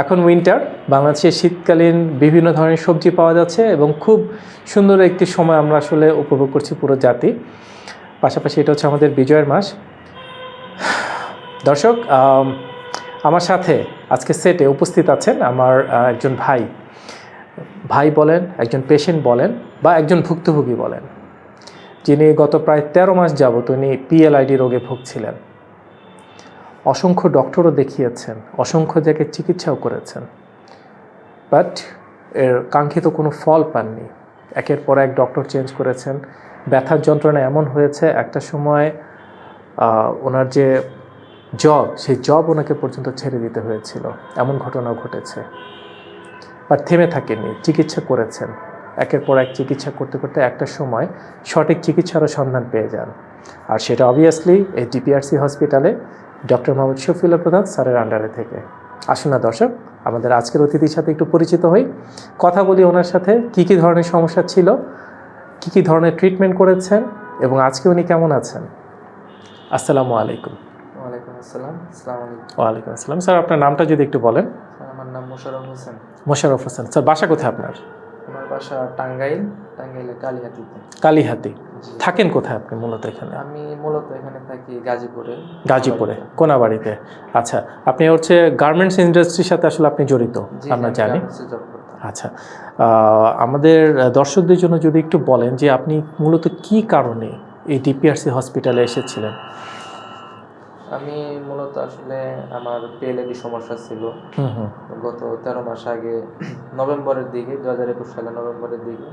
এখন উইন্টার বাংলাদেশে শীতকালীন বিভিন্ন ধরনের সবজি পাওয়া যাচ্ছে এবং খুব সুন্দর একটি সময় আমরা আসলে উপভোগ করছি পুরো জাতি। পাশাপাশি এটা হচ্ছে আমাদের বিজয়ের মাস। দর্শক আমার সাথে আজকে সেটে উপস্থিত আছেন আমার একজন ভাই। ভাই বলেন, একজন পেশেন্ট বলেন বা একজন ভুক্তভোগী বলেন। যিনি গত প্রায় তেরো মাস যাবত উনি পিএলআইডি রোগে ভুগছিলেন। অসংখ্য ডক্টরও দেখিয়েছেন, অসংখ্য জায়গায় চিকিৎসাও করেছেন। বাট এর কাঙ্ক্ষিত কোনো ফল পাননি। একের পর এক ডক্টর চেঞ্জ করেছেন। ব্যথার যন্ত্রণা এমন হয়েছে, একটা সময় ওনার যে জব, সেই জব ওনাকে পর্যন্ত ছেড়ে দিতে হয়েছিল। এমন ঘটনাও ঘটেছে। বাট থেমে থাকেননি, চিকিৎসা করেছেন। একের পর এক চিকিৎসা করতে করতে একটা সময় সঠিক চিকিৎসারও সন্ধান পেয়ে যান। আর সেটা অবভিয়াসলি এই ডিপিআরসি হসপিটালে ডক্টর মোহাম্মদ শফিউল্লাহ প্রধান স্যারের আন্ডারে থেকে। আসুন না দর্শক আমাদের আজকের অতিথির সাথে একটু পরিচিত হই। কথা বলি ওনার সাথে কি কি ধরনের সমস্যা ছিল কি কি ধরনের ট্রিটমেন্ট করেছেন এবং আজকে উনি কেমন আছেন? আসসালামু আলাইকুম। ওয়ালাইকুম আসসালাম আসসালামু আলাইকুম। ওয়ালাইকুম আসসালাম। স্যার আপনার নামটা যদি একটু বলেন। আমার নাম মোশাররফ হোসেন। মোশাররফ হোসেন। স্যার বাসা কোথায় আপনার? আমার বাসা টাঙ্গাইল। কালিহাতিতে কালীহাতি থাকেন কোথায় আপনি মূলত এখানে? আমি মূলত এখানে থাকি গাজীপুরে। গাজীপুরে কোনাবাড়িতে। আচ্ছা আপনি হচ্ছে গার্মেন্টস ইন্ডাস্ট্রির সাথে আসলে আপনি জড়িত আমরা জানি। আচ্ছা আমাদের দর্শকদের জন্য যদি একটু বলেন যে আপনি মূলত কি কারণে এই ডিপিআরসি হসপিটালে এসেছিলেন? আমি মূলত আসলে আমার পিএলএডি সমস্যা ছিল। গত তেরো মাস আগে নভেম্বরের দিকে দু একুশ সালে নভেম্বরের দিকে।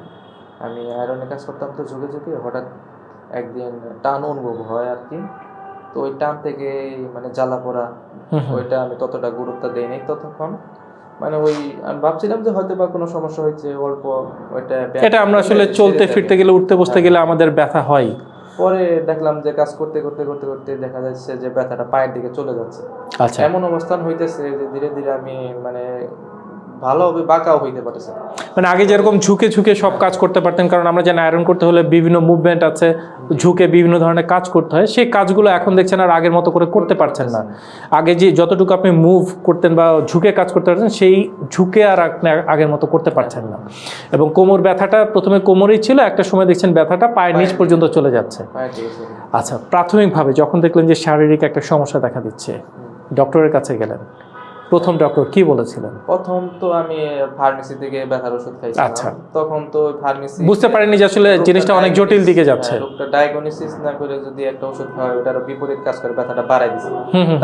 আমি আয়রনে কাজ করতাম তো ঝুঁকে ঝুঁকে হঠাৎ একদিন টান অনুভব হয় আর কি। তো ওই টান থেকে মানে জ্বালা পোড়া। ওইটা আমি ততটা গুরুত্ব দেইনি ততক্ষণ। মানে ওই আমি ভাবছিলাম যে হয়তো বা কোনো সমস্যা হয়েছে অল্প ওইটা এটা আমরা আসলে চলতে ফিরতে গেলে উঠতে বসতে গেলে আমাদের ব্যথা হয়। পরে দেখলাম যে কাজ করতে করতে করতে করতে দেখা যাচ্ছে যে ব্যথাটা পায়ের দিকে চলে যাচ্ছে। আচ্ছা। এমন অবস্থান হইতেছে যে ধীরে ধীরে আমি মানে ভালোভাবে বাঁকাও হইতে পারতেছে মানে আগে যেরকম ঝুঁকে ঝুঁকে সব কাজ করতে পারতেন কারণ আমরা জানি আয়রন করতে হলে বিভিন্ন মুভমেন্ট আছে ঝুঁকে বিভিন্ন ধরনের কাজ করতে হয়। সেই কাজগুলো এখন দেখছেন আর আগের মতো করে করতে পারছেন না। আগে যে যতটুকু আপনি মুভ করতেন বা ঝুঁকে কাজ করতে পারতেন সেই ঝুঁকে আর আপনি আগের মতো করতে পারছেন না। এবং কোমর ব্যথাটা প্রথমে কোমরেই ছিল একটা সময় দেখছেন ব্যথাটা পায়ের নিচ পর্যন্ত চলে যাচ্ছে। আচ্ছা প্রাথমিকভাবে যখন দেখলেন যে শারীরিক একটা সমস্যা দেখা দিচ্ছে ডক্টরের কাছে গেলেন প্রথম ডক্টর কি বলেছিলেন? প্রথম তো আমি ফার্মেসি থেকে ব্যথার ওষুধ খাইছিলাম। আচ্ছা। তখন তো ফার্মেসি বুঝতে পারেননি যে আসলে জিনিসটা অনেক জটিল দিকে যাচ্ছে। হ্যাঁ, রোগটা ডায়াগনোসিস না করে যদি একটা ওষুধ খাওয়ায় ওটার বিপরীত কাজ করে ব্যথাটা বাড়াই দিছে।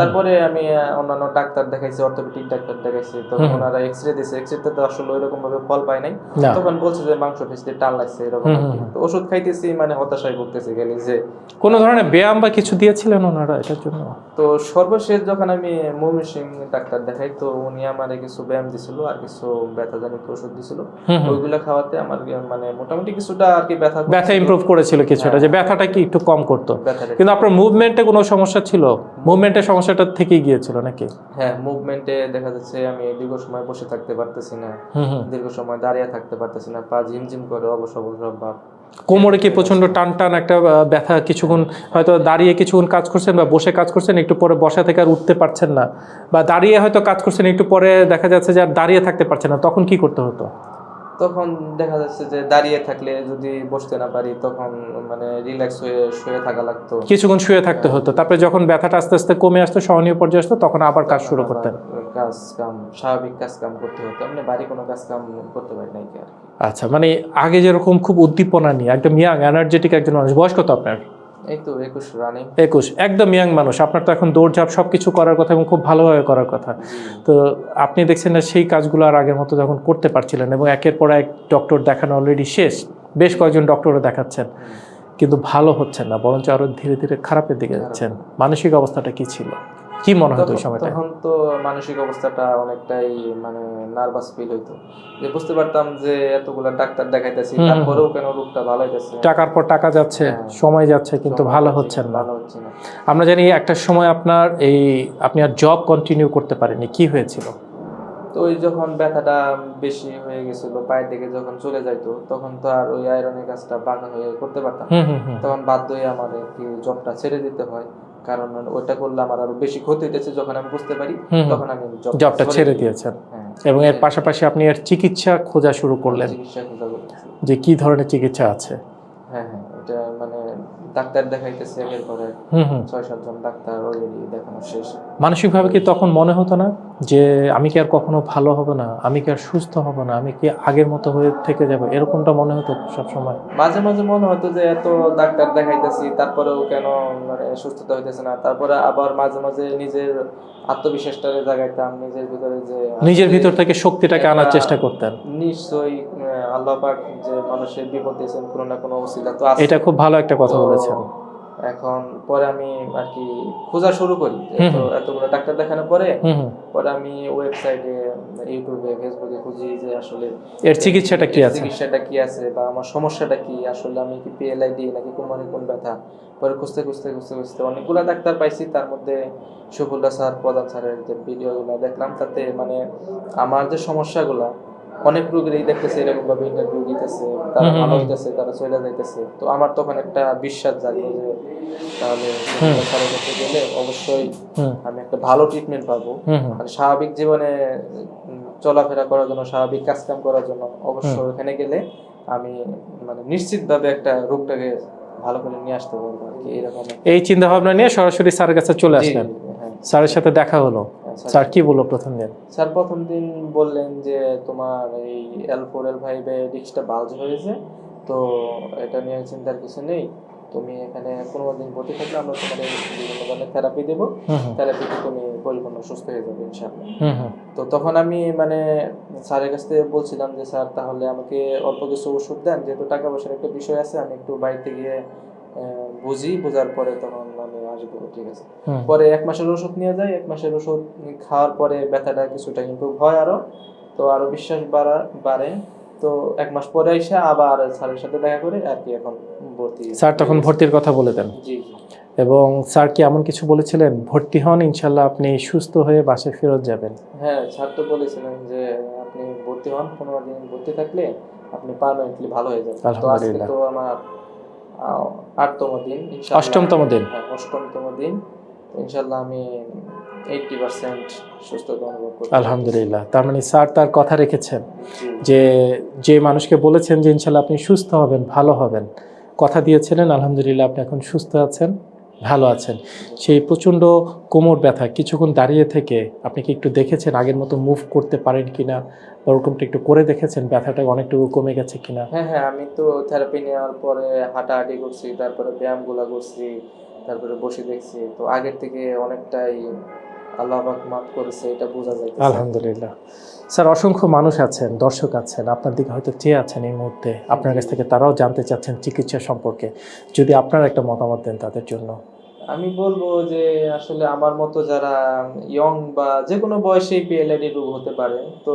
তারপরে আমি অন্যান্য ডাক্তার দেখাইছি অর্থোপেডিক ডাক্তার দেখাইছি। তখন ওনারা এক্স রে দিছে। এক্স রেতে তো আসলে ওইরকম ভাবে ফল পাই নাই। তখন বলছে যে মাংস পেশিতে টান লাগছে এরকম তো ওষুধ খাইতেছি মানে হতাশায় ভুগতেছি গেলি যে কোনো ধরনের ব্যায়াম বা কিছু দিয়েছিলেন ওনারা এটার জন্য? তো সর্বশেষ যখন আমি মমিন সিং ডাক্তার দেখাই তো উনি আমার কিছু ব্যায়াম দিছিল আর কিছু ব্যথা জনিত ওষুধ দিছিল। হুম। খাওয়াতে আমার মানে মোটামুটি কিছুটা আর কি ব্যথা ব্যথা ইমপ্রুভ করেছিল কিছুটা যে ব্যথাটা কি একটু কম করতো। কিন্তু আপনার মুভমেন্টে কোনো সমস্যা ছিল? মুভমেন্টের সমস্যাটা থেকেই গিয়েছিল নাকি? হ্যাঁ মুভমেন্টে দেখা যাচ্ছে আমি দীর্ঘ সময় বসে থাকতে পারতেছি না। দীর্ঘ সময় দাঁড়িয়ে থাকতে পারতেছি না পা ঝিমঝিম করে অবশ অবশ ভাব। কোমরে কি প্রচণ্ড টান টান একটা ব্যথা কিছুক্ষণ হয়তো দাঁড়িয়ে কিছুক্ষণ কাজ করছেন বা বসে কাজ করছেন একটু পরে বসা থেকে আর উঠতে পারছেন না বা দাঁড়িয়ে হয়তো কাজ করছেন একটু পরে দেখা যাচ্ছে যে আর দাঁড়িয়ে থাকতে পারছেন না তখন কি করতে হতো? তখন দেখা যাচ্ছে যে দাঁড়িয়ে থাকলে যদি বসতে না পারি তখন মানে রিল্যাক্স হয়ে শুয়ে থাকা লাগতো। কিছুক্ষণ শুয়ে থাকতে হতো তারপরে যখন ব্যথাটা আস্তে আস্তে কমে আসতো সহনীয় পর্যায়ে আসতো তখন আবার কাজ শুরু করতেন। কাজ কাম স্বাভাবিক কাজ কাম করতে হতো। এমনি বাড়ি কোনো কাজ কাম করতে পারি নাই কি আর আচ্ছা মানে আগে যেরকম খুব উদ্দীপনা নিয়ে একদম ইয়াং এনার্জেটিক একজন মানুষ বয়স কত আপনার? এই তো একুশ রানিং একুশ একদম ইয়াং মানুষ আপনার তো এখন দৌড়ঝাঁপ সব কিছু করার কথা এবং খুব ভালোভাবে করার কথা। তো আপনি দেখছেন না সেই কাজগুলো আর আগের মতো যখন করতে পারছিলেন এবং একের পর এক ডক্টর দেখানো অলরেডি শেষ বেশ কয়েকজন ডক্টরও দেখাচ্ছেন। কিন্তু ভালো হচ্ছেন না বরঞ্চ আরও ধীরে ধীরে খারাপের দিকে যাচ্ছেন। মানসিক অবস্থাটা কি ছিল? কি মনে হতো ওই সময়টা তখন তো মানসিক অবস্থাটা অনেকটাই মানে নার্ভাস ফিল হইতো। যে বুঝতে পারতাম যে এতগুলা ডাক্তার দেখাইতেছি তারপরেও কেন রোগটা ভালো হইতেছে? টাকার পর টাকা যাচ্ছে হ্যাঁ। সময় যাচ্ছে কিন্তু ভালো হচ্ছেন না। ভালো হচ্ছে না। আমরা জানি একটা সময় আপনার এই আপনি আর জব কন্টিনিউ করতে পারেননি কি হয়েছিল? তো ওই যখন ব্যথাটা বেশি হয়ে গেছিল পায়ের দিকে যখন চলে যাইতো তখন তো আর ওই আয়রনের কাজটা বাঁকা হয়ে করতে পারতাম তখন বাধ্য হয়ে আমার আর কি জবটা ছেড়ে দিতে হয়। কারণ ওটা করলে আমার আরও বেশি ক্ষতি হইতেছে যখন আমি বুঝতে পারি। তখন আমি জবটা ছেড়ে দিয়েছেন। হ্যাঁ এবং এর পাশাপাশি আপনি এর চিকিৎসা খোঁজা শুরু করলেন। খোঁজা করতেছি। যে কি ধরনের চিকিৎসা আছে? হ্যাঁ হ্যাঁ এটা মানে ডাক্তার দেখাইতেছে একের পর এক হুম হুম। ছয় সাতজন ডাক্তার অলরেডি দেখানো শেষ। মানসিকভাবে কি তখন মনে হতো না? যে আমি কি আর কখনো ভালো হব না আমি কি আর সুস্থ হব না আমি কি আগের মতো হয়ে থেকে যাব এরকমটা মনে হতো সব সময় মাঝে মাঝে মনে হতো যে এত ডাক্তার দেখাইতেছি তারপরেও কেন মানে সুস্থতা হইতেছে না তারপরে আবার মাঝে মাঝে নিজের আত্মবিশ্বাসটারে জাগাইতাম নিজের ভিতরে যে নিজের ভিতর থেকে শক্তিটাকে আনার চেষ্টা করতেন। নিশ্চয়ই আল্লাহ পাক যে মানুষের বিপদ দিয়েছেন কোনো না কোনো অসিলা তো এটা খুব ভালো একটা কথা বলেছেন। এখন পরে আমি আর কি খোঁজা শুরু করি। এতগুলো ডাক্তার দেখানোর পরে পরে আমি ওয়েবসাইটে ইউটিউবে ফেসবুকে খুঁজি যে আসলে এর চিকিৎসাটা কি আছে? চিকিৎসাটা কি আছে বা আমার সমস্যাটা কি? আসলে আমি কি পিএলআইডি নাকি কোমরে কোন ব্যথা? পরে খুঁজতে খুঁজতে খুঁজতে খুঁজতে অনেকগুলো ডাক্তার পাইছি। তার মধ্যে শফুল্লা স্যার প্রধান স্যারের যে ভিডিওগুলো দেখলাম তাতে মানে আমার যে সমস্যাগুলা অনেক রোগীরই দেখতেছে এরকম ভাবে ইন্টারভিউ দিতেছে তারা ভালো হইতেছে তারা চলে যাইতেছে। তো আমার তখন একটা বিশ্বাস জাগলো যে তাহলে স্যারের কাছে গেলে অবশ্যই আমি একটা ভালো ট্রিটমেন্ট পাবো। মানে স্বাভাবিক জীবনে চলাফেরা করার জন্য স্বাভাবিক কাজকাম করার জন্য অবশ্যই ওখানে গেলে আমি মানে নিশ্চিতভাবে একটা রোগটাকে ভালো করে নিয়ে আসতে পারব আর কি এরকম এই চিন্তা ভাবনা নিয়ে সরাসরি স্যারের কাছে চলে আসলেন। হ্যাঁ। স্যারের সাথে দেখা হলো। স্যার- কি বলল প্রথম দিন? স্যার প্রথম দিন বললেন যে তোমার এই এল ফোর এল ফাইভে ডিস্কটা বাল্জ হয়েছে তো এটা নিয়ে চিন্তার কিছু নেই। তুমি এখানে পনেরো দিন ভর্তি থাকলে আমরা তোমার বিভিন্ন ধরনের থেরাপি দেবো। থেরাপিতে তুমি পরিপূর্ণ সুস্থ হয়ে যাবে ইনশাআল্লাহ। হুম হুম। তো তখন আমি মানে স্যারের কাছ থেকে বলছিলাম যে স্যার তাহলে আমাকে অল্প কিছু ওষুধ দেন যেহেতু টাকা পয়সার একটা বিষয় আছে আমি একটু বাড়িতে গিয়ে বুঝি বোঝার পরে তখন আমি আসব ঠিক আছে। পরে এক মাসের ওষুধ নিয়ে যাই এক মাসের ওষুধ খাওয়ার পরে ব্যথাটা কিছুটা ইমপ্রুভ হয় আরও তো আরও বিশ্বাস বাড়া বাড়ে। তো এক মাস পরে এসে আবার স্যারের সাথে দেখা করে আর কি এখন ভর্তি স্যার তখন ভর্তির কথা বলে দেন। জি এবং স্যার কি এমন কিছু বলেছিলেন? ভর্তি হন ইনশাল্লাহ আপনি সুস্থ হয়ে বাসায় ফেরত যাবেন। হ্যাঁ স্যার তো বলেছিলেন যে আপনি ভর্তি হন পনেরো দিন ভর্তি থাকলে আপনি পারমানেন্টলি ভালো হয়ে যাবেন। তো আজকে তো আমার আটতম দিন অষ্টমতম দিন। হ্যাঁ অষ্টমতম দিন। ইনশাল্লাহ আমি এইটটি পার্সেন্ট সুস্থতা অনুভব আলহামদুলিল্লাহ। তার মানে স্যার তার কথা রেখেছেন যে যে মানুষকে বলেছেন যে ইনশাল্লাহ আপনি সুস্থ হবেন ভালো হবেন কথা দিয়েছিলেন আলহামদুলিল্লাহ আপনি এখন সুস্থ আছেন। ভালো আছেন। সেই প্রচণ্ড কোমর ব্যথা কিছুক্ষণ দাঁড়িয়ে থেকে আপনি কি একটু দেখেছেন আগের মতো মুভ করতে পারেন কিনা? ওরকমটা একটু করে দেখেছেন? ব্যথাটা অনেকটুকু কমে গেছে কিনা? হ্যাঁ হ্যাঁ আমি তো থেরাপি নেওয়ার পরে হাঁটাহাঁটি করছি, তারপরে ব্যায়ামগুলো করছি, তারপরে বসে দেখছি। তো আগের থেকে অনেকটাই আল্লাহ মাফ করেছে এটা বোঝা যায় আলহামদুলিল্লাহ। স্যার অসংখ্য মানুষ আছেন দর্শক আছেন আপনার দিকে হয়তো চেয়ে আছেন এই মুহূর্তে। আপনার কাছ থেকে তারাও জানতে চাচ্ছেন চিকিৎসা সম্পর্কে। যদি আপনার একটা মতামত দেন তাদের জন্য। আমি বলব যে আসলে আমার মতো যারা ইয়ং বা যে কোনো বয়সেই পিএলআইডি রোগ হতে পারে তো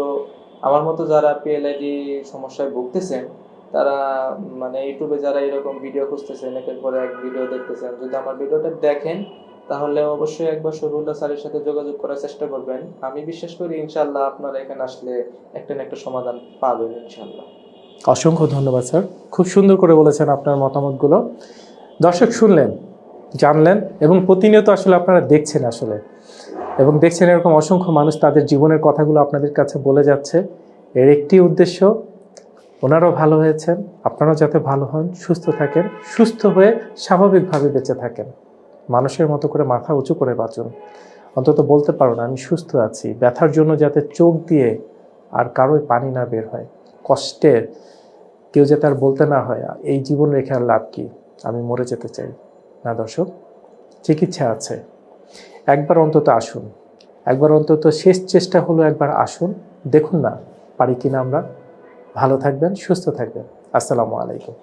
আমার মতো যারা পিএলআইডি সমস্যায় ভুগতেছেন তারা মানে ইউটিউবে যারা এরকম ভিডিও খুঁজতেছেন একের পরে এক ভিডিও দেখতেছেন যদি আমার ভিডিওটা দেখেন তাহলে অবশ্যই একবার শরীরুল্লাহ স্যারের সাথে যোগাযোগ করার চেষ্টা করবেন। আমি বিশ্বাস করি ইনশাল্লাহ আপনারা এখানে আসলে একটা না একটা সমাধান পাবেন ইনশাল্লাহ অসংখ্য ধন্যবাদ, স্যার। খুব সুন্দর করে বলেছেন আপনার মতামতগুলো। দর্শক শুনলেন, জানলেন এবং প্রতিনিয়ত আসলে আপনারা দেখছেন আসলে। এবং দেখছেন এরকম অসংখ্য মানুষ তাদের জীবনের কথাগুলো আপনাদের কাছে বলে যাচ্ছে। এর একটি উদ্দেশ্য, ওনারাও ভালো হয়েছেন, আপনারাও যাতে ভালো হন, সুস্থ থাকেন, সুস্থ হয়ে স্বাভাবিকভাবে বেঁচে থাকেন। মানুষের মতো করে মাথা উঁচু করে বাঁচুন। অন্তত বলতে পারো না, আমি সুস্থ আছি। ব্যথার জন্য যাতে চোখ দিয়ে আর কারোই পানি না বের হয়। কষ্টের কেউ যাতে আর বলতে না হয়, এই জীবন রেখে আর লাভ কি? আমি মরে যেতে চাই। না দর্শক চিকিৎসা আছে। একবার অন্তত আসুন। একবার অন্তত শেষ চেষ্টা হলো একবার আসুন। দেখুন না, পারি কিনা আমরা। ভালো থাকবেন, সুস্থ থাকবেন। আসসালামু আলাইকুম।